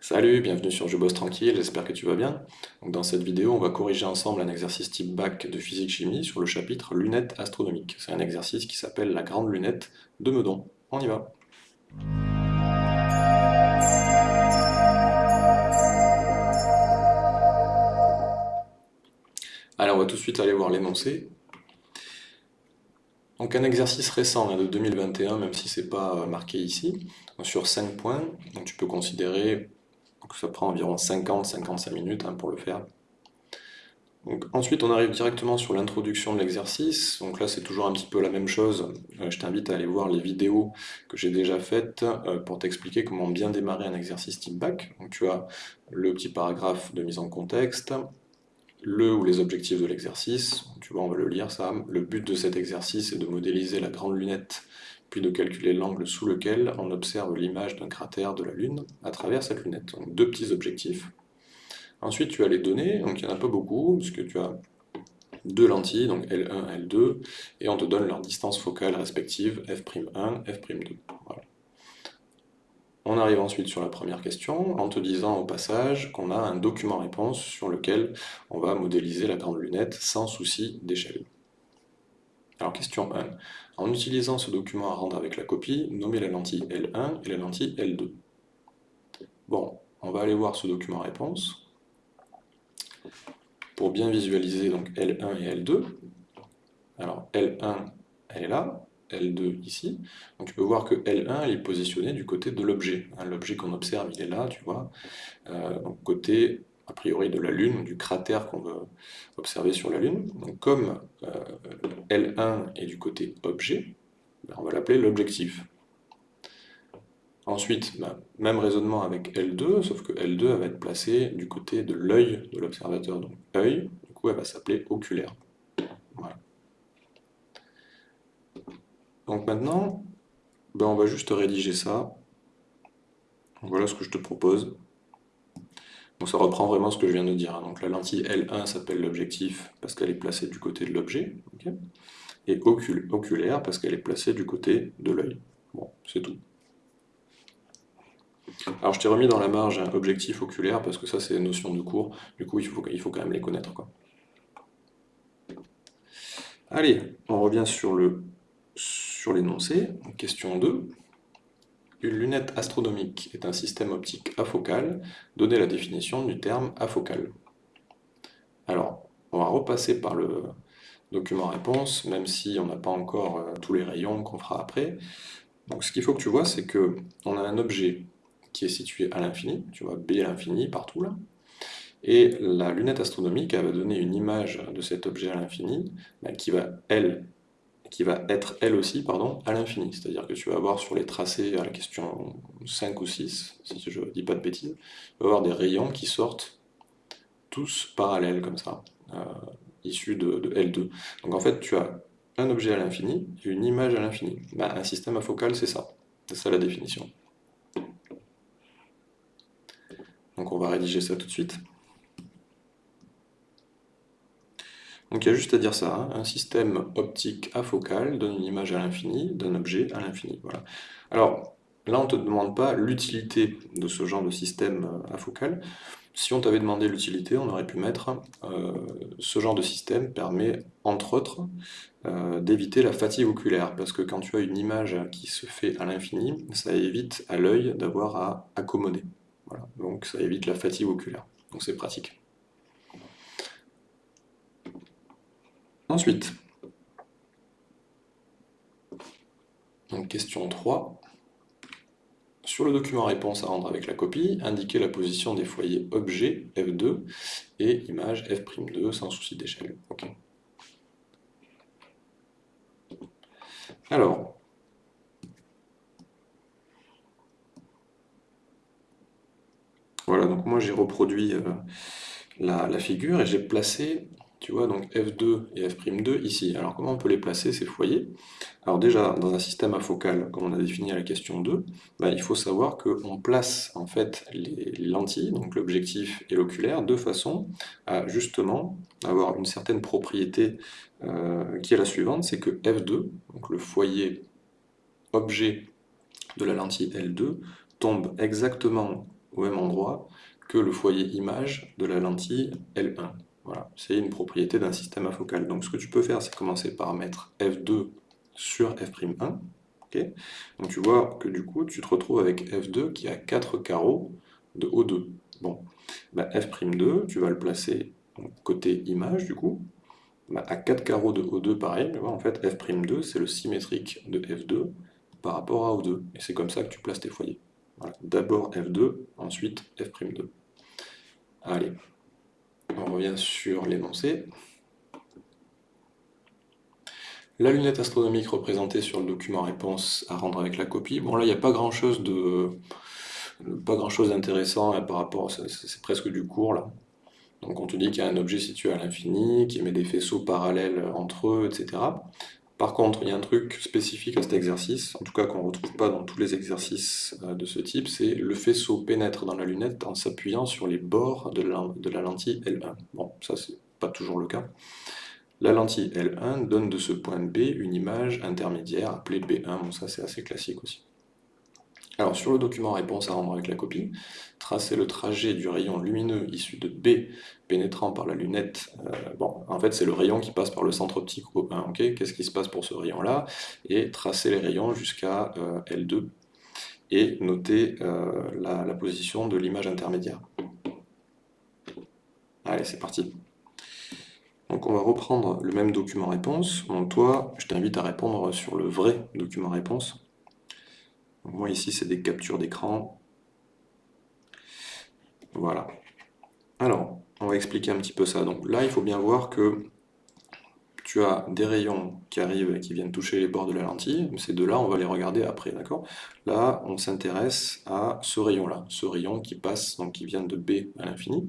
Salut, bienvenue sur Je bosse tranquille, j'espère que tu vas bien. Dans cette vidéo, on va corriger ensemble un exercice type bac de physique-chimie sur le chapitre lunettes astronomiques. C'est un exercice qui s'appelle la grande lunette de Meudon. On y va. Alors on va tout de suite aller voir l'énoncé. Donc un exercice récent de 2021, même si c'est pas marqué ici, sur 5 points, donc tu peux considérer que ça prend environ 50-55 minutes hein, pour le faire. Donc, ensuite on arrive directement sur l'introduction de l'exercice, donc là c'est toujours un petit peu la même chose, euh, je t'invite à aller voir les vidéos que j'ai déjà faites euh, pour t'expliquer comment bien démarrer un exercice type bac. Donc tu as le petit paragraphe de mise en contexte, le ou les objectifs de l'exercice, tu vois, on va le lire ça. Le but de cet exercice est de modéliser la grande lunette, puis de calculer l'angle sous lequel on observe l'image d'un cratère de la Lune à travers cette lunette. Donc deux petits objectifs. Ensuite, tu as les données, donc il n'y en a pas beaucoup, puisque tu as deux lentilles, donc L1, L2, et on te donne leur distance focale respective, f'1, f'2. Voilà. On arrive ensuite sur la première question en te disant au passage qu'on a un document-réponse sur lequel on va modéliser la grande lunette sans souci d'échelle. Alors question 1. En utilisant ce document à rendre avec la copie, nommez la lentille L1 et la lentille L2. Bon, on va aller voir ce document-réponse pour bien visualiser donc L1 et L2. Alors L1, elle est là, L2 ici. Donc tu peux voir que L1 est positionné du côté de l'objet. Hein, l'objet qu'on observe, il est là, tu vois. Euh, côté, a priori, de la Lune, du cratère qu'on veut observer sur la Lune. Comme euh, L1 est du côté objet, ben, on va l'appeler l'objectif. Ensuite, ben, même raisonnement avec L2, sauf que L2 va être placé du côté de l'œil de l'observateur. Donc œil, du coup, elle va s'appeler oculaire. Donc maintenant, ben on va juste rédiger ça. Voilà ce que je te propose. Donc ça reprend vraiment ce que je viens de dire. Hein. Donc la lentille L1 s'appelle l'objectif parce qu'elle est placée du côté de l'objet. et oculaire parce qu'elle est placée du côté de l'œil. Bon, c'est tout. Alors je t'ai remis dans la marge un objectif oculaire parce que ça c'est une notion de cours. Du coup il faut, quand même les connaître. Allez, on revient sur l'énoncé, question 2. Une lunette astronomique est un système optique afocal. Donnez la définition du terme afocal. Alors, on va repasser par le document réponse, même si on n'a pas encore euh, tous les rayons qu'on fera après. Donc ce qu'il faut que tu vois, c'est que on a un objet qui est situé à l'infini, tu vois B à l'infini partout là, et la lunette astronomique elle va donner une image de cet objet à l'infini, bah, qui va, elle, qui va être elle aussi pardon, à l'infini. C'est-à-dire que tu vas avoir sur les tracés à la question 5 ou 6, si je ne dis pas de bêtises, tu vas avoir des rayons qui sortent tous parallèles comme ça, euh, issus de, L2. Donc en fait, tu as un objet à l'infini et une image à l'infini. Bah, un système afocal, c'est ça. C'est ça la définition. Donc on va rédiger ça tout de suite. Donc il y a juste à dire ça, hein. un système optique afocal donne une image à l'infini, d'un objet à l'infini. Voilà. Alors là on ne te demande pas l'utilité de ce genre de système euh, afocal. Si on t'avait demandé l'utilité, on aurait pu mettre euh, ce genre de système permet entre autres euh, d'éviter la fatigue oculaire, parce que quand tu as une image qui se fait à l'infini, ça évite à l'œil d'avoir à accommoder. Donc ça évite la fatigue oculaire. Donc c'est pratique. Ensuite, question 3. Sur le document réponse à rendre avec la copie, indiquez la position des foyers objet F2 et image F'2 sans souci d'échelle. Alors, voilà, donc moi j'ai reproduit euh, la, figure et j'ai placé tu vois, donc F2 et F'2 ici. Alors comment on peut les placer, ces foyers? Alors déjà, dans un système afocal, comme on a défini à la question 2, bah, il faut savoir qu'on place en fait les lentilles, donc l'objectif et l'oculaire, de façon à justement avoir une certaine propriété euh, qui est la suivante, c'est que F2, donc le foyer objet de la lentille L2, tombe exactement au même endroit que le foyer image de la lentille L1. Voilà, c'est une propriété d'un système afocal. Donc ce que tu peux faire, c'est commencer par mettre F2 sur F'1. Donc tu vois que du coup, tu te retrouves avec F2 qui a 4 carreaux de O2. Bon, bah, F'2, tu vas le placer côté image du coup. Bah, à 4 carreaux de O2, pareil, en fait, F'2, c'est le symétrique de F2 par rapport à O2. Et c'est comme ça que tu places tes foyers. D'abord F2, ensuite F'2. Allez, on revient sur l'énoncé. La lunette astronomique représentée sur le document réponse à rendre avec la copie. Bon là, il n'y a pas grand chose de pas grand chose d'intéressant hein, par rapport, c'est presque du cours là. Donc on te dit qu'il y a un objet situé à l'infini, qui émet des faisceaux parallèles entre eux, etc. Par contre, il y a un truc spécifique à cet exercice, en tout cas qu'on ne retrouve pas dans tous les exercices euh, de ce type, c'est le faisceau pénètre dans la lunette en s'appuyant sur les bords de la, lentille L1. Bon, ça c'est pas toujours le cas. La lentille L1 donne de ce point B une image intermédiaire appelée B1, bon ça c'est assez classique aussi. Alors sur le document réponse à rendre avec la copie, tracer le trajet du rayon lumineux issu de B pénétrant par la lunette. Euh, bon, en fait c'est le rayon qui passe par le centre optique O1, ok Qu'est-ce qui se passe pour ce rayon-là? Et tracer les rayons jusqu'à euh, L2 et noter euh, la position de l'image intermédiaire. Allez, c'est parti. Donc on va reprendre le même document réponse. Donc toi, je t'invite à répondre sur le vrai document réponse. Moi ici c'est des captures d'écran. Voilà. Alors, on va expliquer un petit peu ça. Donc là, il faut bien voir que tu as des rayons qui arrivent et qui viennent toucher les bords de la lentille. Ces deux-là, on va les regarder après, d'accord? Là, on s'intéresse à ce rayon-là, ce rayon qui passe, donc qui vient de B à l'infini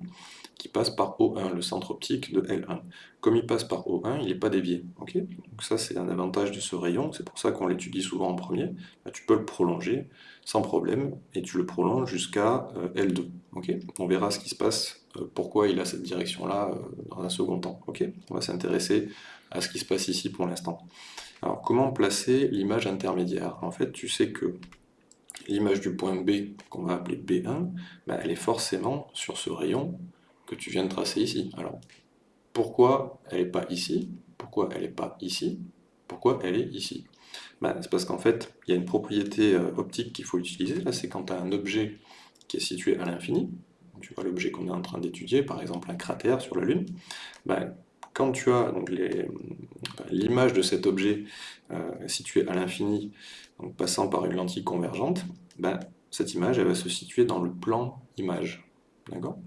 qui passe par O1, le centre optique de L1. Comme il passe par O1, il n'est pas dévié. Donc ça, c'est un avantage de ce rayon, c'est pour ça qu'on l'étudie souvent en premier. Tu peux le prolonger sans problème, et tu le prolonges jusqu'à euh, L2. On verra ce qui se passe, pourquoi il a cette direction-là euh, dans un second temps. On va s'intéresser à ce qui se passe ici pour l'instant. Alors, comment placer l'image intermédiaire? En fait, tu sais que l'image du point B, qu'on va appeler B1, bah, elle est forcément sur ce rayon que tu viens de tracer ici. Alors, pourquoi elle n'est pas ici? Pourquoi elle n'est pas ici? Pourquoi elle est ici? Ben, C'est parce qu'en fait, il y a une propriété euh, optique qu'il faut utiliser. Là, c'est quand tu as un objet qui est situé à l'infini. Tu vois l'objet qu'on est en train d'étudier, par exemple un cratère sur la Lune. Ben, quand tu as l'image de cet objet euh, situé à l'infini, passant par une lentille convergente, ben, cette image elle va se situer dans le plan image.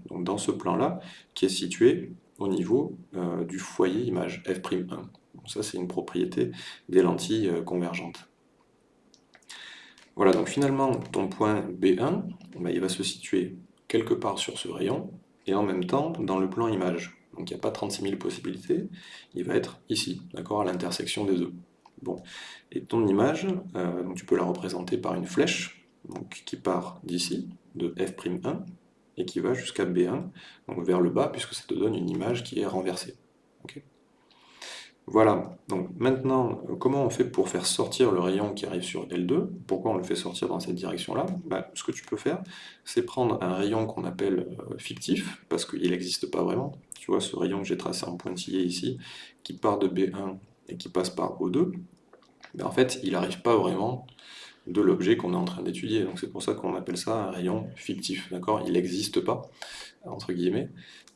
Donc dans ce plan-là, qui est situé au niveau euh, du foyer image f'1. ça, c'est une propriété des lentilles euh, convergentes. Voilà, donc finalement, ton point B1, bah, il va se situer quelque part sur ce rayon, et en même temps dans le plan image. Donc il n'y a pas 36 000 possibilités, il va être ici, d'accord, à l'intersection des deux. Bon, et ton image, euh, tu peux la représenter par une flèche, qui part d'ici, de f'1, et qui va jusqu'à B1, donc vers le bas, puisque ça te donne une image qui est renversée. Voilà, donc maintenant, comment on fait pour faire sortir le rayon qui arrive sur L2 Pourquoi on le fait sortir dans cette direction-là? Bah, Ce que tu peux faire, c'est prendre un rayon qu'on appelle euh, fictif, parce qu'il n'existe pas vraiment. Tu vois, ce rayon que j'ai tracé en pointillé ici, qui part de B1 et qui passe par O2, ben, en fait, il n'arrive pas vraiment de l'objet qu'on est en train d'étudier. Donc c'est pour ça qu'on appelle ça un rayon fictif, d'accord? Il n'existe pas, entre guillemets,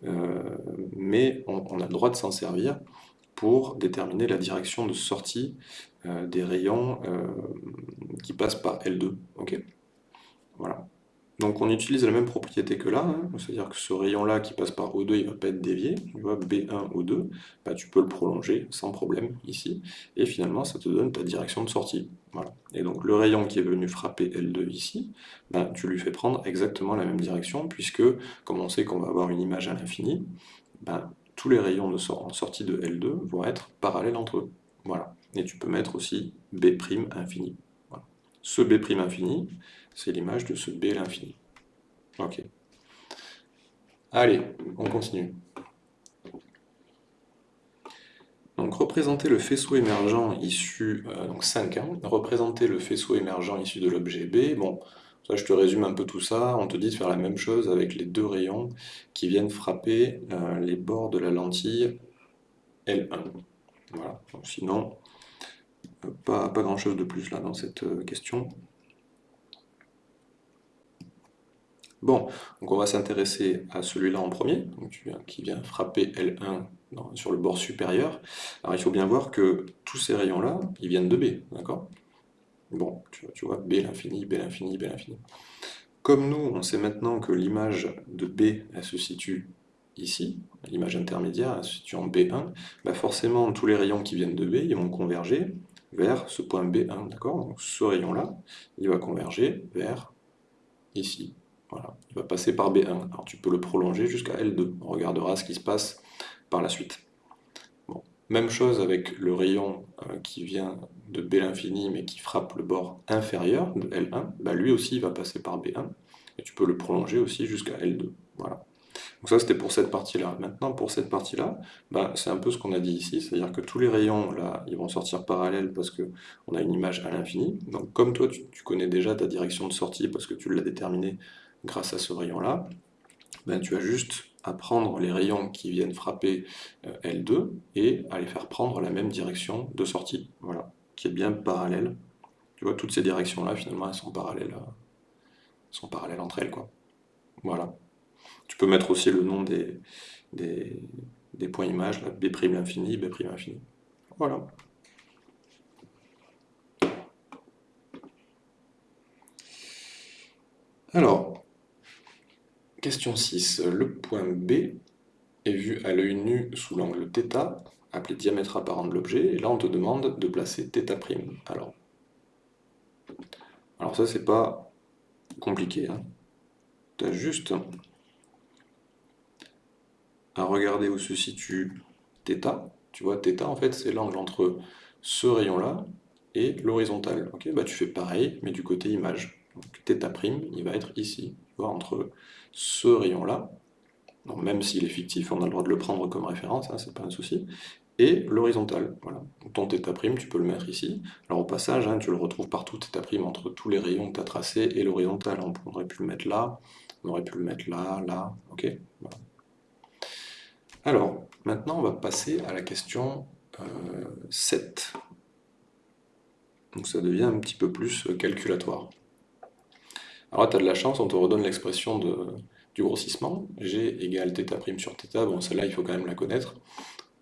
euh, mais on, a le droit de s'en servir pour déterminer la direction de sortie euh, des rayons euh, qui passent par L2, ok Voilà. Donc on utilise la même propriété que là, hein. c'est-à-dire que ce rayon-là qui passe par O2, il ne va pas être dévié, tu vois, B1, O2, bah, tu peux le prolonger sans problème ici, et finalement ça te donne ta direction de sortie. Voilà. Et donc le rayon qui est venu frapper L2 ici, bah, tu lui fais prendre exactement la même direction, puisque comme on sait qu'on va avoir une image à l'infini, bah, tous les rayons de sortie de L2 vont être parallèles entre eux. Voilà. Et tu peux mettre aussi B' infini. Ce B' infini, c'est l'image de ce B l'infini. Ok. Allez, on continue. Donc représenter le faisceau émergent issu, euh, donc 5, hein, représenter le faisceau émergent issu de l'objet B, bon, Je te résume un peu tout ça. On te dit de faire la même chose avec les deux rayons qui viennent frapper euh, les bords de la lentille L1. Voilà. sinon, pas, pas grand chose de plus là dans cette euh, question. Bon, donc on va s'intéresser à celui-là en premier, qui vient frapper L1 sur le bord supérieur. Alors il faut bien voir que tous ces rayons-là, ils viennent de B, d'accord? Bon, tu, vois, B l'infini, B l'infini, B l'infini. Comme nous, on sait maintenant que l'image de B, elle se situe ici, l'image intermédiaire, elle se situe en B1, bah forcément, tous les rayons qui viennent de B, ils vont converger vers ce point B1, d'accord? Donc ce rayon-là, il va converger vers ici. Voilà, il va passer par B1. Alors tu peux le prolonger jusqu'à L2. On regardera ce qui se passe par la suite. Même chose avec le rayon euh, qui vient de B l'infini mais qui frappe le bord inférieur de L1, bah, lui aussi il va passer par B1 et tu peux le prolonger aussi jusqu'à L2. Voilà. Donc ça c'était pour cette partie-là. Maintenant pour cette partie-là, bah, c'est un peu ce qu'on a dit ici, c'est-à-dire que tous les rayons là ils vont sortir parallèles parce qu'on a une image à l'infini. Donc comme toi tu, connais déjà ta direction de sortie parce que tu l'as déterminée grâce à ce rayon-là, ben, tu as juste à prendre les rayons qui viennent frapper euh, L2 et à les faire prendre la même direction de sortie, voilà, qui est bien parallèle. Tu vois, toutes ces directions-là, finalement, elles sont parallèles, euh, sont parallèles entre elles, quoi. Voilà. Tu peux mettre aussi le nom des, des, points images, B' l'infini, B' infini. Voilà. Alors, Question 6. Le point B est vu à l'œil nu sous l'angle θ, appelé diamètre apparent de l'objet, et là on te demande de placer θ'. Alors, alors ça c'est pas compliqué. Hein. Tu as juste à regarder où se situe θ. Tu vois, θ en fait c'est l'angle entre ce rayon-là et l'horizontale. Ok, bah tu fais pareil, mais du côté image. Donc θ', il va être ici, tu vois, entre ce rayon-là, même s'il est fictif, on a le droit de le prendre comme référence, hein, c'est pas un souci, et l'horizontal. Voilà. Ton θ', tu peux le mettre ici. Alors au passage, hein, tu le retrouves partout, θ' entre tous les rayons que tu as tracés et l'horizontal. On aurait pu le mettre là, on aurait pu le mettre là, là, ok Alors, maintenant on va passer à la question 7. Euh, Donc ça devient un petit peu plus euh, calculatoire. Alors là, tu as de la chance, on te redonne l'expression du grossissement. G égale θ' sur θ. Bon, celle-là, il faut quand même la connaître.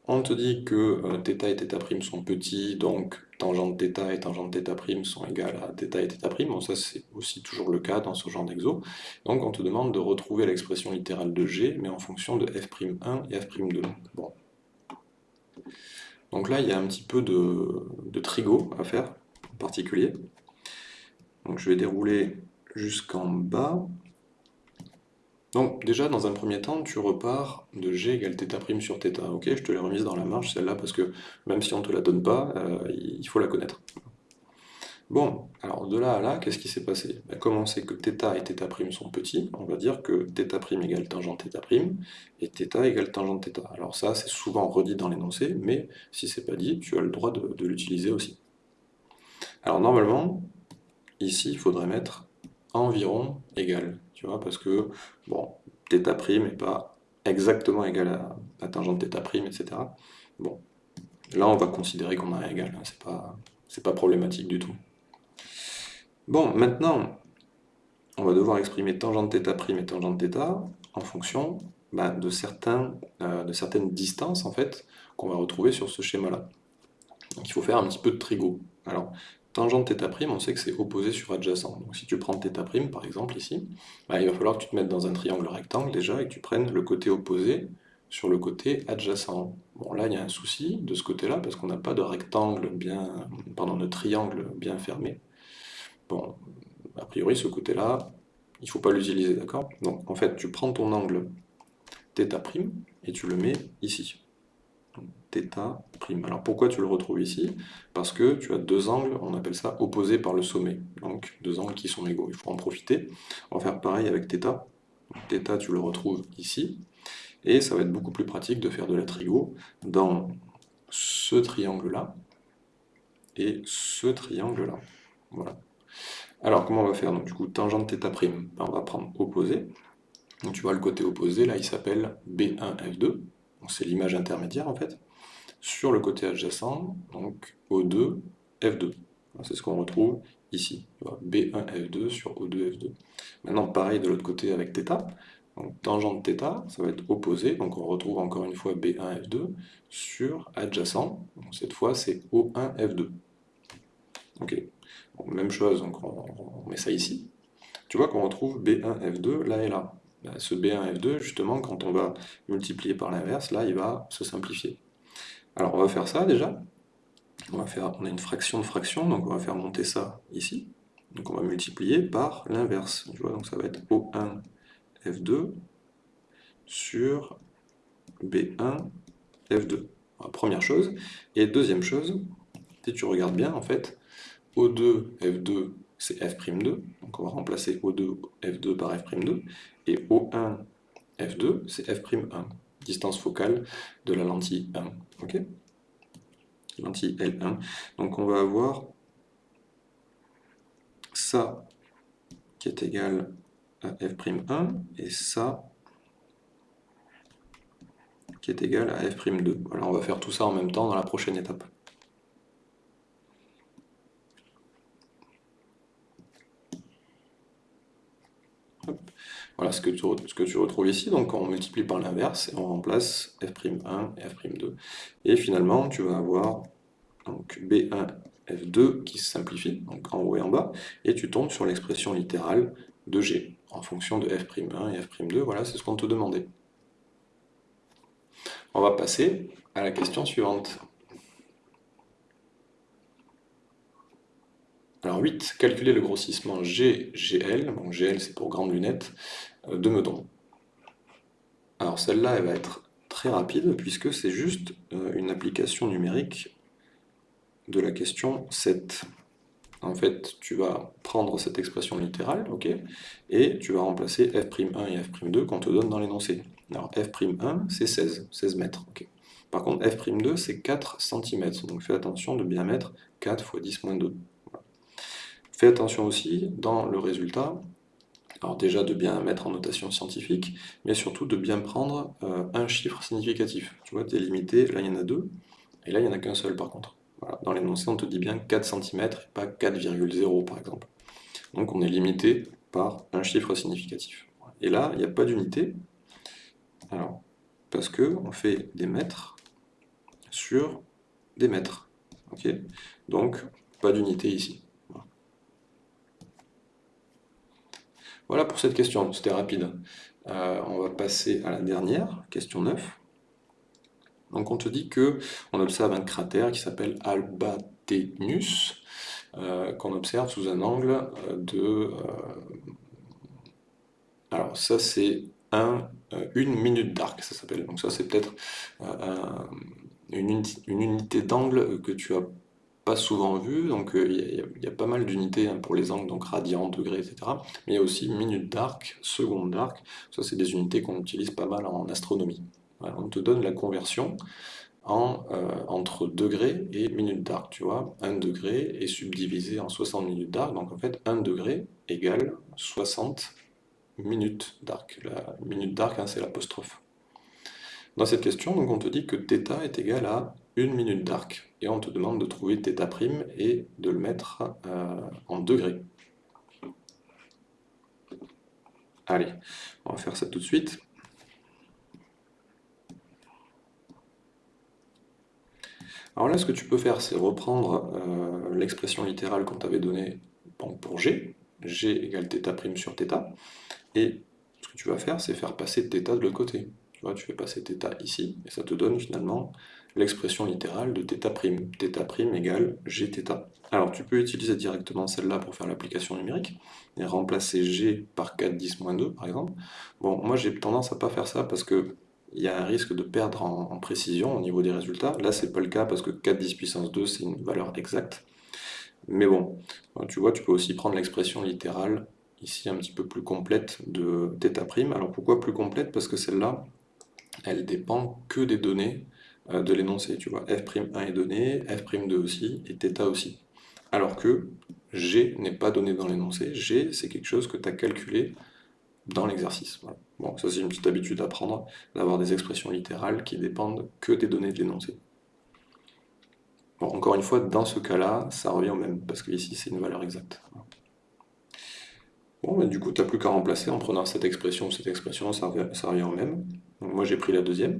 On te dit que euh, θ et θ' sont petits, donc tangente θ et tangente θ' sont égales à θ et θ'. Bon, ça, c'est aussi toujours le cas dans ce genre d'exo. Donc, on te demande de retrouver l'expression littérale de G, mais en fonction de f'1 et f'2. Bon. Donc là, il y a un petit peu de, de trigo à faire, en particulier. Donc, je vais dérouler jusqu'en bas. Donc déjà, dans un premier temps, tu repars de g égale θ' sur θ. Ok, je te l'ai remise dans la marge, celle-là, parce que même si on ne te la donne pas, euh, il faut la connaître. Bon, alors de là à là, qu'est-ce qui s'est passé ben, Comme on sait que θ et θ' sont petits, on va dire que θ' égale tangente θ' et θ égale tangente θ. Alors ça, c'est souvent redit dans l'énoncé, mais si c'est pas dit, tu as le droit de, de l'utiliser aussi. Alors normalement, ici, il faudrait mettre environ égal, tu vois, parce que, bon, θ' n'est pas exactement égal à la tangente θ', etc. Bon, là on va considérer qu'on a un égal, hein, c'est pas, pas problématique du tout. Bon, maintenant, on va devoir exprimer tangente θ' et tangente θ en fonction bah, de, certains, euh, de certaines distances, en fait, qu'on va retrouver sur ce schéma-là. Donc il faut faire un petit peu de trigo. Alors, Tangente θ', on sait que c'est opposé sur adjacent. Donc si tu prends θ', par exemple, ici, bah, il va falloir que tu te mettes dans un triangle rectangle déjà et que tu prennes le côté opposé sur le côté adjacent. Bon, là, il y a un souci de ce côté-là, parce qu'on n'a pas de rectangle bien... pardon, de triangle bien fermé. Bon, a priori, ce côté-là, il ne faut pas l'utiliser, d'accord Donc, en fait, tu prends ton angle θ' et tu le mets ici prime. Alors pourquoi tu le retrouves ici Parce que tu as deux angles, on appelle ça opposés par le sommet. Donc deux angles qui sont égaux, il faut en profiter. On va faire pareil avec θ. θ tu le retrouves ici. Et ça va être beaucoup plus pratique de faire de la trigo dans ce triangle-là et ce triangle-là. Voilà. Alors, comment on va faire Donc, du coup, tangente θ', ben, on va prendre opposé. Donc, tu vois, le côté opposé, là, il s'appelle B1F2. C'est l'image intermédiaire, en fait. Sur le côté adjacent, donc O2, F2. C'est ce qu'on retrouve ici. B1, F2 sur O2, F2. Maintenant, pareil de l'autre côté avec θ. Donc, tangente θ, ça va être opposé. Donc, on retrouve encore une fois B1, F2 sur adjacent. Donc, cette fois, c'est O1, F2. Ok. même chose, donc on, met ça ici. Tu vois qu'on retrouve B1, F2 là et là. Ben, ce B1, F2, justement, quand on va multiplier par l'inverse, là, il va se simplifier. Alors, on va faire ça déjà. On, a une fraction de fraction, donc on va faire monter ça ici. Donc on va multiplier par l'inverse. Donc ça va être O1 F2 sur B1 F2. première chose. Et deuxième chose, si tu regardes bien, en fait, O2 F2 c'est F'2, donc on va remplacer O2 F2 par F'2, et O1 F2 c'est F'1, distance focale de la lentille 1. ok? Lentille L1. Donc on va avoir ça qui est égal à f'1 et ça qui est égal à f'2. Voilà, on va faire tout ça en même temps dans la prochaine étape. Voilà ce que, tu, retrouves ici, donc on multiplie par l'inverse et on remplace f'1 et f'2. Et finalement, tu vas avoir donc B1, F2 qui se simplifie, donc en haut et en bas, et tu tombes sur l'expression littérale de G, en fonction de F'1 et F'2, voilà, c'est ce qu'on te demandait. On va passer à la question suivante. Alors 8, calculer le grossissement GGL, donc GL c'est pour grande lunette, euh, de Meudon. Alors celle-là, elle va être très rapide, puisque c'est juste euh, une application numérique de la question 7. En fait, tu vas prendre cette expression littérale, ok, et tu vas remplacer f'1 et f'2 qu'on te donne dans l'énoncé. Alors f'1, c'est 16, 16 mètres, ok. Par contre, f'2, c'est 4 cm, donc fais attention de bien mettre 4 fois 10 moins 2. Fais attention aussi, dans le résultat, alors déjà de bien mettre en notation scientifique, mais surtout de bien prendre euh, un chiffre significatif. Tu vois, tu es limité, là il y en a deux, et là il n'y en a qu'un seul par contre. Dans l'énoncé, on te dit bien 4 cm pas 4,0 par exemple. Donc on est limité par un chiffre significatif. Et là, il n'y a pas d'unité, alors, parce que on fait des mètres sur des mètres. ok? Donc, pas d'unité ici. Voilà pour cette question, c'était rapide. Euh, on va passer à la dernière, question 9. Donc on te dit que on observe un cratère qui s'appelle Albatenus, euh, qu'on observe sous un angle euh, de... alors ça c'est un, une minute d'arc, ça s'appelle. Donc ça c'est peut-être une, une, unité d'angle que tu as pas souvent vu, donc il y, a pas mal d'unités hein, pour les angles, donc radians, degrés, etc. Mais il y a aussi minute d'arc, seconde d'arc, ça c'est des unités qu'on utilise pas mal en astronomie. on te donne la conversion euh, entre degrés et minute d'arc, tu vois. 1 degré est subdivisé en 60 minutes d'arc, donc en fait 1 degré égale 60 minutes d'arc. La minute d'arc, hein, c'est l'apostrophe. Dans cette question, donc, on te dit que θ est égal à 1 minute d'arc et on te demande de trouver θ' et de le mettre euh, en degrés. Allez, on va faire ça tout de suite. Alors là, ce que tu peux faire, c'est reprendre euh, l'expression littérale qu'on t'avait donnée pour G, G égale θ' sur θ, et ce que tu vas faire, c'est faire passer θ de l'autre côté. Tu vois, tu fais passer θ ici, et ça te donne finalement l'expression littérale de θ', θ' égale gθ. Alors tu peux utiliser directement celle-là pour faire l'application numérique, et remplacer g par 4 10 2 par exemple. Bon, moi j'ai tendance à pas faire ça parce que il y a un risque de perdre en, précision au niveau des résultats. Là c'est pas le cas parce que 4 10 puissance 2 c'est une valeur exacte. Mais bon, tu vois, tu peux aussi prendre l'expression littérale ici un petit peu plus complète de θ'. Alors pourquoi plus complète Parce que celle-là, elle dépend que des données euh, de l'énoncé, tu vois, f'1 est donné, f'2 aussi, et θ aussi. Alors que G n'est pas donné dans l'énoncé. G, c'est quelque chose que tu as calculé dans l'exercice. Bon, ça c'est une petite habitude à prendre, d'avoir des expressions littérales qui dépendent que des données de l'énoncé. Bon, encore une fois, dans ce cas-là, ça revient au même, parce que ici c'est une valeur exacte. Bon, mais du coup, tu n'as plus qu'à remplacer en prenant cette expression ou cette expression, ça revient, au même. Donc moi j'ai pris la deuxième.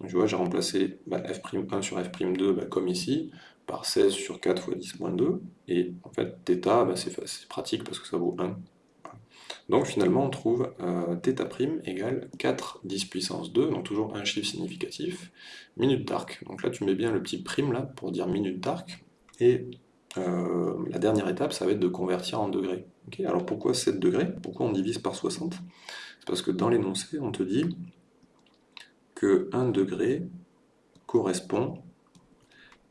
Donc, vois, j'ai remplacé bah, f'1 sur f'2 bah, comme ici, par 16 sur 4 fois 10 moins 2. Et en fait, θ, bah, c'est pratique parce que ça vaut 1. Donc finalement, on trouve euh, θ' égale 4 10 puissance 2, donc toujours un chiffre significatif, minute d'arc. Donc là, tu mets bien le petit prime là pour dire minute d'arc. Et euh, la dernière étape, ça va être de convertir en degrés. alors pourquoi 7 degrés? Pourquoi on divise par 60 C'est parce que dans l'énoncé, on te dit que 1 degré correspond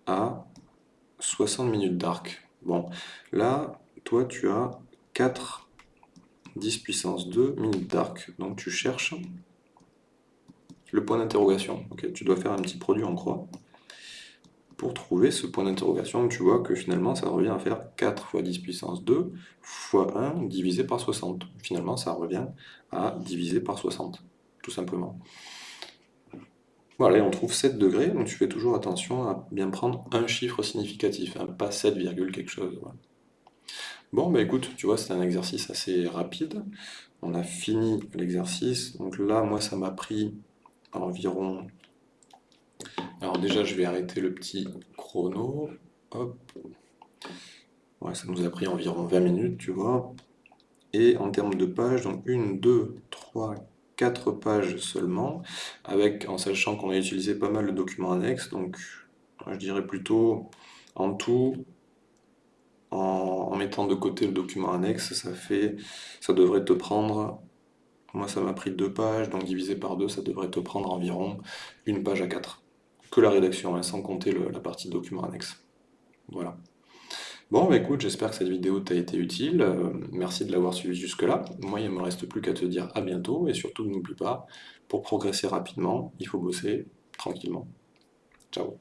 à 60 minutes d'arc. Bon, là, toi, tu as 4 10 puissance 2 minutes d'arc. Donc tu cherches le point d'interrogation. tu dois faire un petit produit en croix pour trouver ce point d'interrogation. Tu vois que finalement, ça revient à faire 4 fois 10 puissance 2 fois 1 divisé par 60. Finalement, ça revient à diviser par 60, tout simplement. Voilà, on trouve 7 degrés, donc tu fais toujours attention à bien prendre un chiffre significatif, hein, pas 7, quelque chose. Bon, bah écoute, tu vois, c'est un exercice assez rapide. On a fini l'exercice, donc là, moi, ça m'a pris environ... Alors déjà, je vais arrêter le petit chrono. Hop. Ouais, ça nous a pris environ 20 minutes, tu vois. Et en termes de pages, donc 1, 2, 3, 4 pages seulement, avec en sachant qu'on a utilisé pas mal de documents annexes, donc je dirais plutôt en tout, en, mettant de côté le document annexe, ça fait, ça devrait te prendre, moi ça m'a pris deux pages, donc divisé par deux, ça devrait te prendre environ une page à 4. Que la rédaction, hein, sans compter la partie document annexe. Voilà. Bon, bah écoute, j'espère que cette vidéo t'a été utile. Euh, merci de l'avoir suivi jusque-là. Moi, il ne me reste plus qu'à te dire à bientôt. Et surtout, n'oublie pas, pour progresser rapidement, il faut bosser tranquillement. Ciao